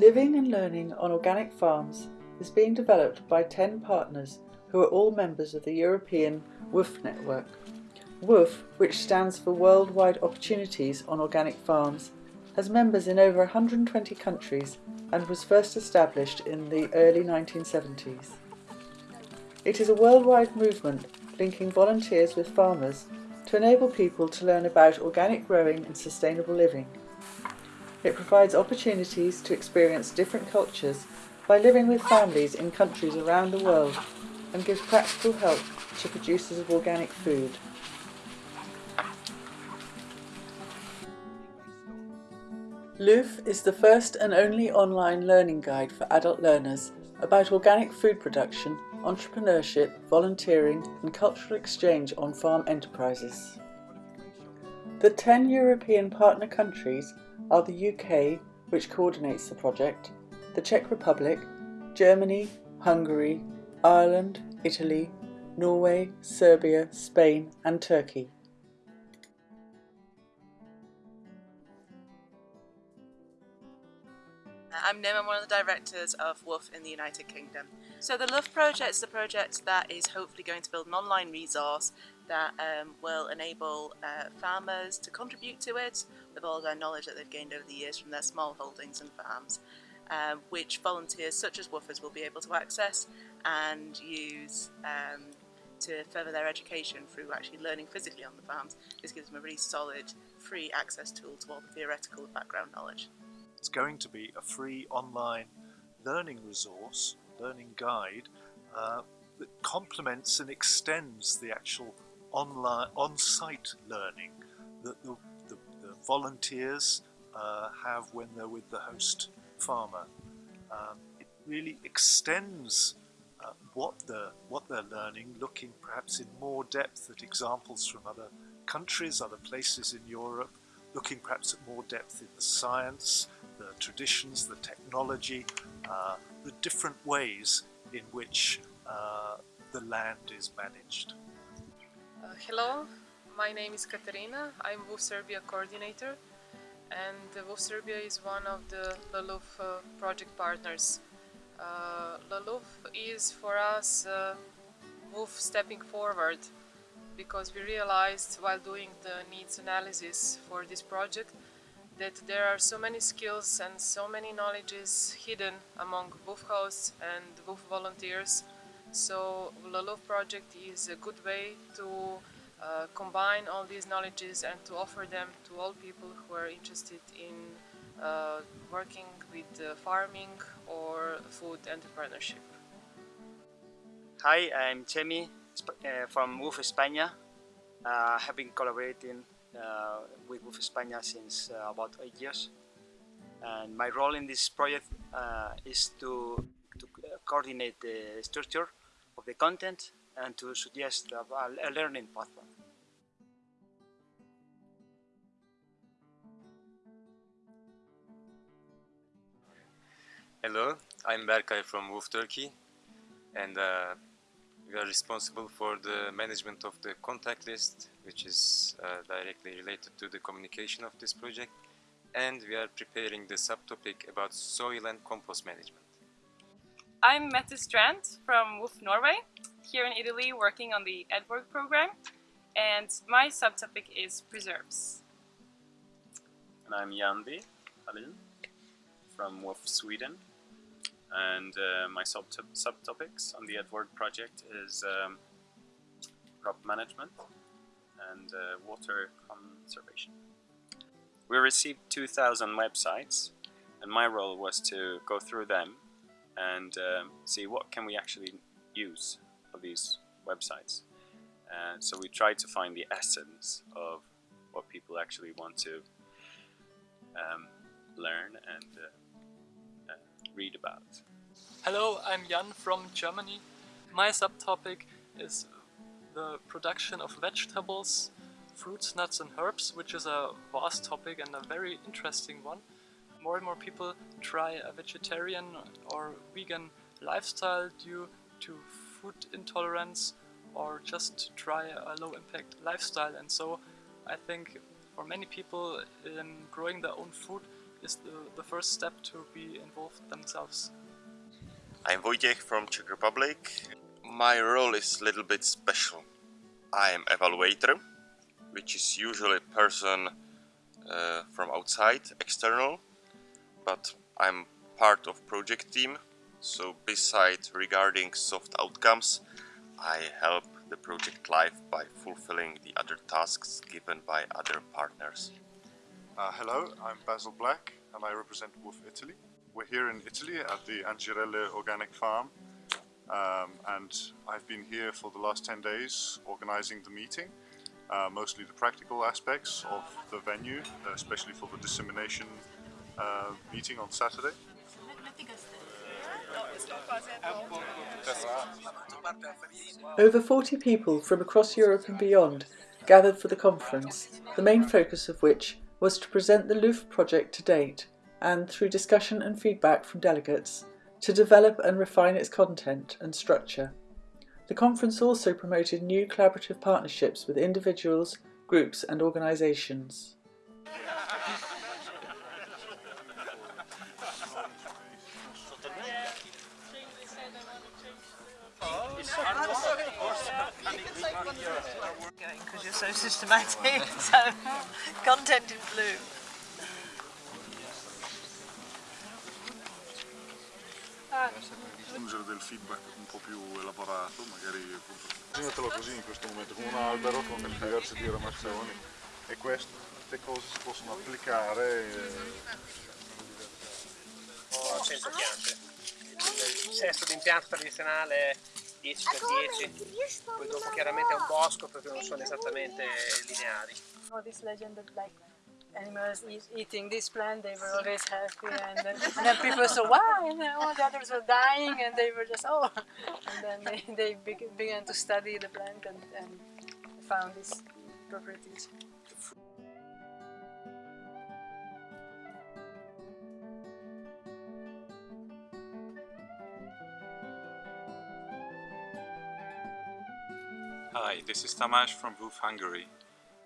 Living and learning on organic farms is being developed by 10 partners who are all members of the European WWOOF network. WWOOF, which stands for Worldwide Opportunities on Organic Farms, has members in over 120 countries and was first established in the early 1970s. It is a worldwide movement linking volunteers with farmers to enable people to learn about organic growing and sustainable living. It provides opportunities to experience different cultures by living with families in countries around the world and gives practical help to producers of organic food. LLOOF is the first and only online learning guide for adult learners about organic food production, entrepreneurship, volunteering and cultural exchange on farm enterprises. The 10 European partner countries are the UK, which coordinates the project, the Czech Republic, Germany, Hungary, Ireland, Italy, Norway, Serbia, Spain and Turkey. I'm Nim, I'm one of the directors of WWOOF in the United Kingdom. So the LLOOF project is a project that is hopefully going to build an online resource that um, will enable uh, farmers to contribute to it with all their knowledge that they've gained over the years from their small holdings and farms, um, which volunteers such as woofers will be able to access and use um, to further their education through actually learning physically on the farms. This gives them a really solid, free access tool to all the theoretical background knowledge. It's going to be a free online learning resource, learning guide, uh, that complements and extends the actual online, on-site learning that the, the, the volunteers uh, have when they're with the host farmer. Um, it really extends uh, what what they're learning, looking perhaps in more depth at examples from other countries, other places in Europe, looking perhaps at more depth in the science, the traditions, the technology, uh, the different ways in which uh, the land is managed. Uh, hello, my name is Katerina, I'm WWOOF Serbia coordinator and WWOOF Serbia is one of the LLOOF uh, project partners. Uh, is for us uh, WOOF stepping forward because we realized while doing the needs analysis for this project that there are so many skills and so many knowledges hidden among WWOOF hosts and WWOOF volunteers. So LLOOF project is a good way to uh, combine all these knowledges and to offer them to all people who are interested in uh, working with uh, farming or food entrepreneurship. Hi, I'm Chemi uh, from WWOOF España. Uh, I have been collaborating with WWOOF España since uh, about eight years. And my role in this project uh, is to, to coordinate the structure of the content and to suggest a, learning pathway. Hello, I'm Berkay from WWOOF Turkey and uh, we are responsible for the management of the contact list, which is uh, directly related to the communication of this project. And we are preparing the subtopic about soil and compost management. I'm Mette Strand from WWOOF Norway, here in Italy working on the EdWork program. And my subtopic is preserves. And I'm Yandi Halin from WWOOF Sweden and uh, my sub subtopics on the Edward project is um, crop management and uh, water conservation. We received 2,000 websites and my role was to go through them and um, see what can we actually use for these websites. Uh, so we tried to find the essence of what people actually want to um, learn and uh, read about. Hello, I'm Jan from Germany. My subtopic is the production of vegetables, fruits, nuts and herbs, which is a vast topic and a very interesting one. More and more people try a vegetarian or vegan lifestyle due to food intolerance or just to try a low impact lifestyle and so I think for many people um, growing their own food is the, the first step to be involved themselves. I'm Wojciech from Czech Republic. My role is a little bit special. I am evaluator, which is usually a person uh, from outside, external, but I'm part of project team. So besides regarding soft outcomes, I help the project life by fulfilling the other tasks given by other partners. Uh, hello, I'm Basil Black and I represent WWOOF Italy. We're here in Italy at the Angirelle Organic Farm um, and I've been here for the last 10 days organizing the meeting, uh, mostly the practical aspects of the venue, especially for the dissemination uh, meeting on Saturday. Over 40 people from across Europe and beyond gathered for the conference, the main focus of which was to present the LLOOF project to date and, through discussion and feedback from delegates, to develop and refine its content and structure. The conference also promoted new collaborative partnerships with individuals, groups and organisations. Because you're so systematic, so content in blue. aggiungere del feedback un po' più elaborato, magari appunto. Immaginatelo così in questo momento, come un albero con diverse diramazioni e queste cose si possono applicare. Eh... Oh, 100 piante. Il sesto d'impianto tradizionale 10 per 10 poi dopo chiaramente è un bosco perché non sono esattamente lineari. Oh, this legend that like animals eat, eating this plant, they were always happy, and then, and then people saw wow, and then all the others were dying, and they were just oh, and then they, they began to study the plant and, and found these properties. Hi, this is Tamás from WWOOF Hungary.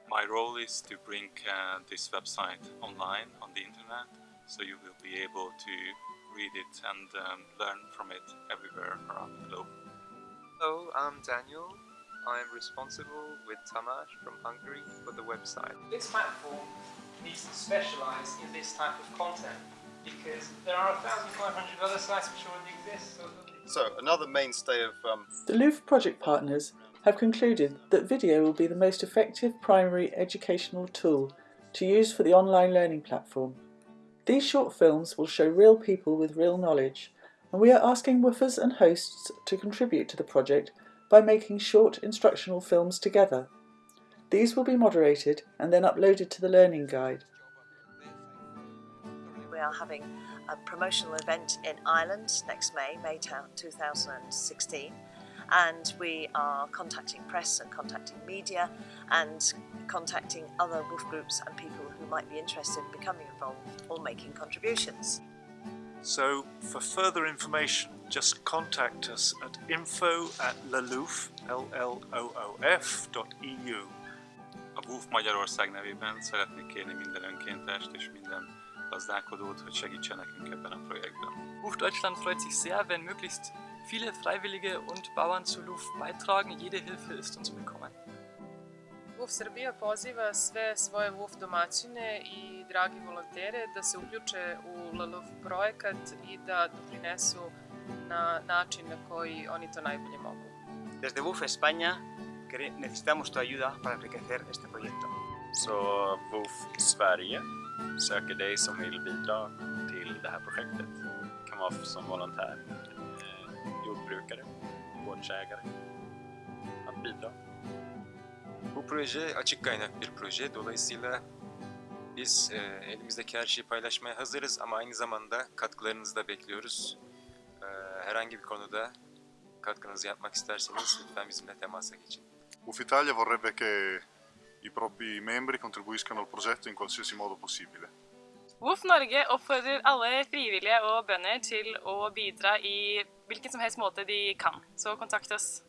My role is to bring uh, this website online on the internet so you will be able to read it and um, learn from it everywhere around the globe. Hello, I'm Daniel. I'm responsible with Tamás from Hungary for the website. This platform needs to specialise in this type of content because there are 1,500 other sites which already exist. So, so another mainstay of... Um... The LLOOF project partners have concluded that video will be the most effective primary educational tool to use for the online learning platform. These short films will show real people with real knowledge, and we are asking woofers and hosts to contribute to the project by making short instructional films together. These will be moderated and then uploaded to the learning guide. We are having a promotional event in Ireland next May, Maytown 2016 and we are contacting press and contacting media and contacting other WWOOF groups and people who might be interested in becoming involved or making contributions. So for further information just contact us at info at lloof, L-L-O-O-F.eu. A WWOOF Magyarország nevében szeretnék kérni minden önkéntest és minden gazdálkodót, hogy segítsen nekünk ebben a projektben. WWOOF Deutschland freut sich sehr, wenn möglichst viele Freiwillige und Bauern zu LUF beitragen. Jede Hilfe ist uns willkommen. WUF Srbija poziva sve svoje WUF domaćine i dragi volontere da se uključe u LLF projekat i da doprinesu na način na koji oni to najbolje mogu. Desde WUF España necesitamos tu ayuda para enriquecer este proyecto. Så WUF Sverige söker dig som vill bidra till det här projektet. Det kan vara som volontär jordbrukare, gårdsägare att bidra. Bu proje açık kaynak bir proje. Dolayısıyla biz e, elimizdeki her şeyi paylaşmaya hazırız ama aynı zamanda katkılarınızı da bekliyoruz. E, herhangi bir konuda katkınızı yapmak isterseniz lütfen bizimle temasa geçin. UF Italia vorrebbe che i propri membri contribuiscano al progetto in qualsiasi modo possibile. WOF Norge oppfordrer alle frivillige og bønder til å bidra i hvilken som helst måte de kan, så kontakt oss.